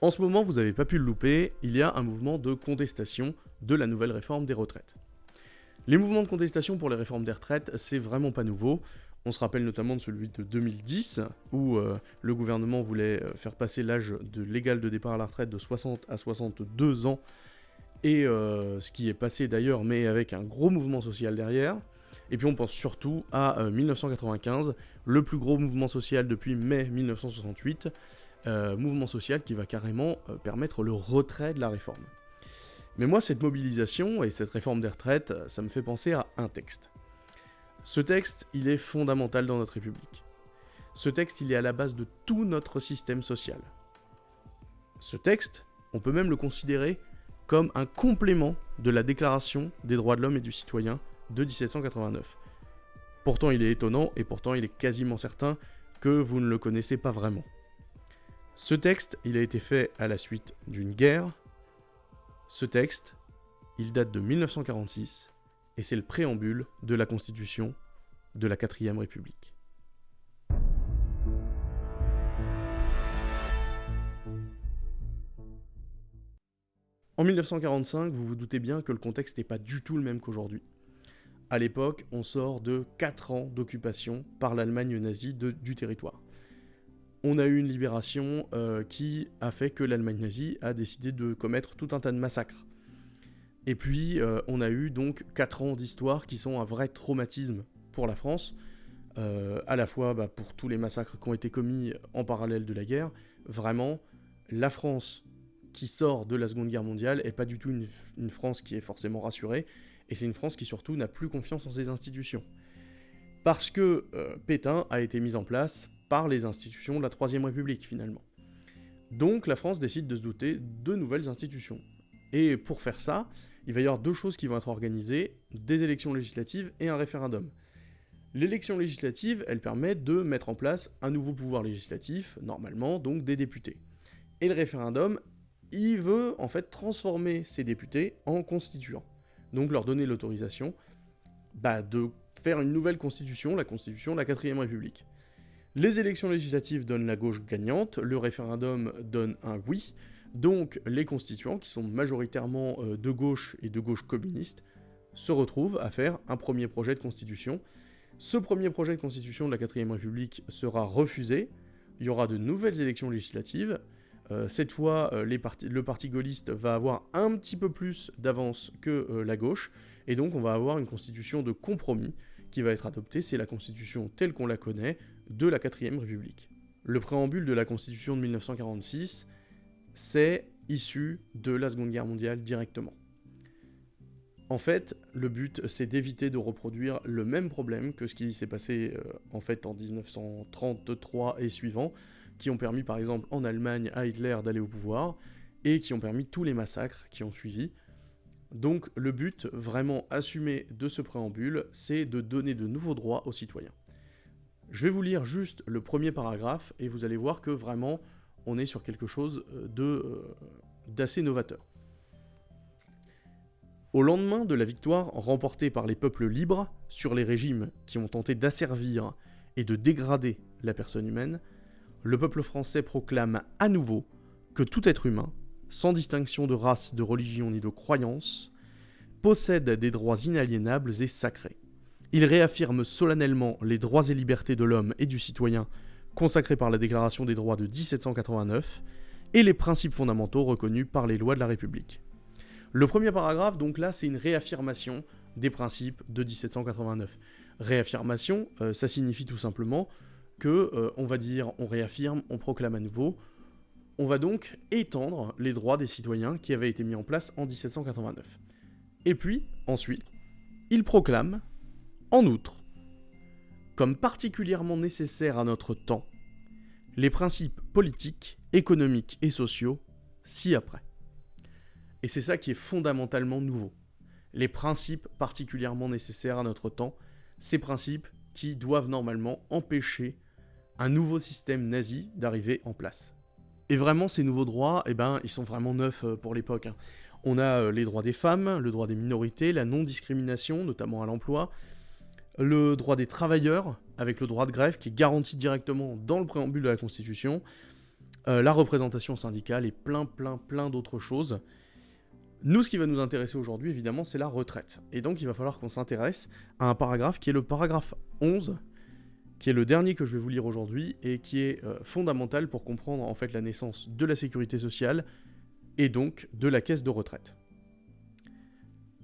En ce moment, vous n'avez pas pu le louper, il y a un mouvement de contestation de la nouvelle réforme des retraites. Les mouvements de contestation pour les réformes des retraites, c'est vraiment pas nouveau. On se rappelle notamment de celui de 2010, où euh, le gouvernement voulait euh, faire passer l'âge de légal de départ à la retraite de 60 à 62 ans, et euh, ce qui est passé d'ailleurs, mais avec un gros mouvement social derrière. Et puis on pense surtout à 1995, le plus gros mouvement social depuis mai 1968, euh, mouvement social qui va carrément euh, permettre le retrait de la réforme. Mais moi, cette mobilisation et cette réforme des retraites, ça me fait penser à un texte. Ce texte, il est fondamental dans notre République. Ce texte, il est à la base de tout notre système social. Ce texte, on peut même le considérer comme un complément de la Déclaration des droits de l'homme et du citoyen de 1789. Pourtant, il est étonnant et pourtant, il est quasiment certain que vous ne le connaissez pas vraiment. Ce texte, il a été fait à la suite d'une guerre. Ce texte, il date de 1946 et c'est le préambule de la Constitution de la 4ème République. En 1945, vous vous doutez bien que le contexte n'est pas du tout le même qu'aujourd'hui. À l'époque, on sort de 4 ans d'occupation par l'Allemagne nazie du territoire on a eu une libération euh, qui a fait que l'Allemagne nazie a décidé de commettre tout un tas de massacres. Et puis, euh, on a eu donc 4 ans d'histoire qui sont un vrai traumatisme pour la France, euh, à la fois bah, pour tous les massacres qui ont été commis en parallèle de la guerre. Vraiment, la France qui sort de la Seconde Guerre mondiale est pas du tout une, une France qui est forcément rassurée, et c'est une France qui surtout n'a plus confiance en ses institutions. Parce que Pétain a été mis en place par les institutions de la Troisième République finalement. Donc la France décide de se doter de nouvelles institutions. Et pour faire ça, il va y avoir deux choses qui vont être organisées, des élections législatives et un référendum. L'élection législative, elle permet de mettre en place un nouveau pouvoir législatif, normalement, donc des députés. Et le référendum, il veut en fait transformer ces députés en constituants. Donc leur donner l'autorisation bah, de faire une nouvelle constitution, la constitution de la 4ème République. Les élections législatives donnent la gauche gagnante, le référendum donne un oui, donc les constituants, qui sont majoritairement euh, de gauche et de gauche communiste, se retrouvent à faire un premier projet de constitution. Ce premier projet de constitution de la 4ème République sera refusé, il y aura de nouvelles élections législatives, euh, cette fois euh, le parti gaulliste va avoir un petit peu plus d'avance que la gauche, et donc on va avoir une constitution de compromis qui va être adoptée, c'est la constitution telle qu'on la connaît, de la 4ème République. Le préambule de la Constitution de 1946, c'est issu de la Seconde Guerre mondiale directement. En fait, le but, c'est d'éviter de reproduire le même problème que ce qui s'est passé euh, en fait en 1933 et suivant, qui ont permis par exemple en Allemagne à Hitler d'aller au pouvoir, et qui ont permis tous les massacres qui ont suivi. Donc le but vraiment assumé de ce préambule, c'est de donner de nouveaux droits aux citoyens. Je vais vous lire juste le premier paragraphe et vous allez voir que vraiment on est sur quelque chose euh, euh, d'assez novateur. Au lendemain de la victoire remportée par les peuples libres sur les régimes qui ont tenté d'asservir et de dégrader la personne humaine, le peuple français proclame à nouveau que tout être humain, sans distinction de race, de religion ni de croyance, possède des droits inaliénables et sacrés. Il réaffirme solennellement les droits et libertés de l'homme et du citoyen consacrés par la Déclaration des droits de 1789 et les principes fondamentaux reconnus par les lois de la République. Le premier paragraphe, donc là, c'est une réaffirmation des principes de 1789. Réaffirmation, euh, ça signifie tout simplement que, euh, on va dire, on réaffirme, on proclame à nouveau, on va donc étendre les droits des citoyens qui avaient été mis en place en 1789. Et puis, ensuite, il proclame en outre, comme particulièrement nécessaire à notre temps, les principes politiques, économiques et sociaux ci-après. Et c'est ça qui est fondamentalement nouveau. Les principes particulièrement nécessaires à notre temps, ces principes qui doivent normalement empêcher un nouveau système nazi d'arriver en place. Et vraiment, ces nouveaux droits, eh ben, ils sont vraiment neufs euh, pour l'époque. Hein. On a euh, les droits des femmes, le droit des minorités, la non-discrimination, notamment à l'emploi, le droit des travailleurs, avec le droit de grève qui est garanti directement dans le préambule de la Constitution, euh, la représentation syndicale et plein, plein, plein d'autres choses. Nous, ce qui va nous intéresser aujourd'hui, évidemment, c'est la retraite. Et donc, il va falloir qu'on s'intéresse à un paragraphe qui est le paragraphe 11, qui est le dernier que je vais vous lire aujourd'hui et qui est euh, fondamental pour comprendre en fait la naissance de la sécurité sociale et donc de la caisse de retraite.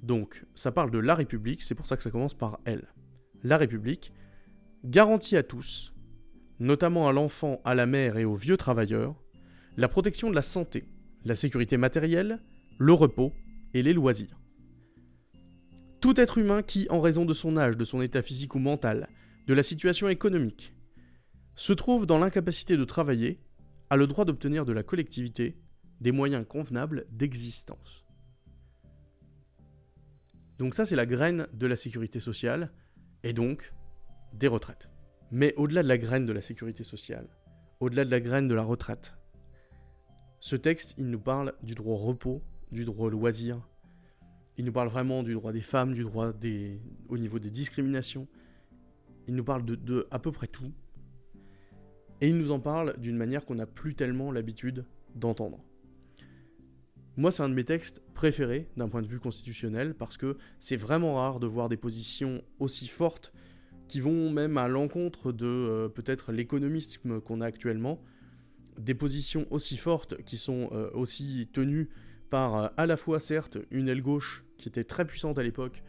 Donc, ça parle de la République, c'est pour ça que ça commence par elle. La République garantit à tous, notamment à l'enfant, à la mère et aux vieux travailleurs, la protection de la santé, la sécurité matérielle, le repos et les loisirs. Tout être humain qui, en raison de son âge, de son état physique ou mental, de la situation économique, se trouve dans l'incapacité de travailler, a le droit d'obtenir de la collectivité des moyens convenables d'existence. Donc ça, c'est la graine de la sécurité sociale, et donc des retraites. Mais au-delà de la graine de la sécurité sociale, au-delà de la graine de la retraite, ce texte, il nous parle du droit au repos, du droit au loisir, il nous parle vraiment du droit des femmes, du droit des... au niveau des discriminations, il nous parle de, à peu près tout, et il nous en parle d'une manière qu'on n'a plus tellement l'habitude d'entendre. Moi, c'est un de mes textes préférés d'un point de vue constitutionnel parce que c'est vraiment rare de voir des positions aussi fortes qui vont même à l'encontre de euh, peut-être l'économisme qu'on a actuellement, des positions aussi fortes qui sont euh, aussi tenues par euh, à la fois certes une aile gauche qui était très puissante à l'époque,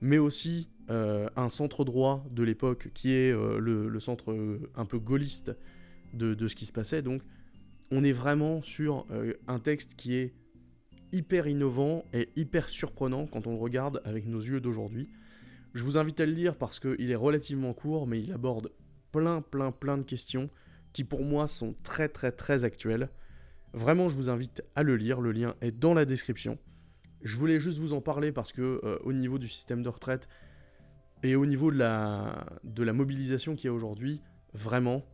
mais aussi un centre droit de l'époque qui est le, centre un peu gaulliste de, ce qui se passait. Donc on est vraiment sur un texte qui est hyper innovant et hyper surprenant quand on le regarde avec nos yeux d'aujourd'hui. Je vous invite à le lire parce qu'il est relativement court, mais il aborde plein, plein, plein de questions qui pour moi sont très, très, très actuelles. Vraiment, je vous invite à le lire, le lien est dans la description. Je voulais juste vous en parler parce que euh, au niveau du système de retraite et au niveau de la, de la mobilisation qu'il y a aujourd'hui, vraiment,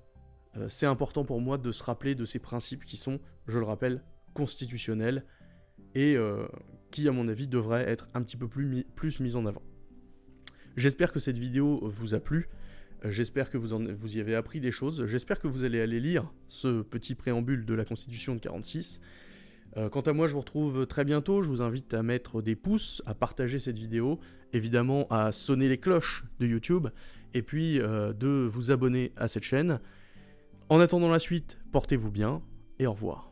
euh, c'est important pour moi de se rappeler de ces principes qui sont, je le rappelle, constitutionnels et euh, qui, à mon avis, devraient être un petit peu plus, plus mis en avant. J'espère que cette vidéo vous a plu. Euh, j'espère que vous, en, vous y avez appris des choses. J'espère que vous allez aller lire ce petit préambule de la Constitution de 46. Euh, quant à moi, je vous retrouve très bientôt. Je vous invite à mettre des pouces, à partager cette vidéo, évidemment à sonner les cloches de YouTube, et puis euh, de vous abonner à cette chaîne. En attendant la suite, portez-vous bien, et au revoir.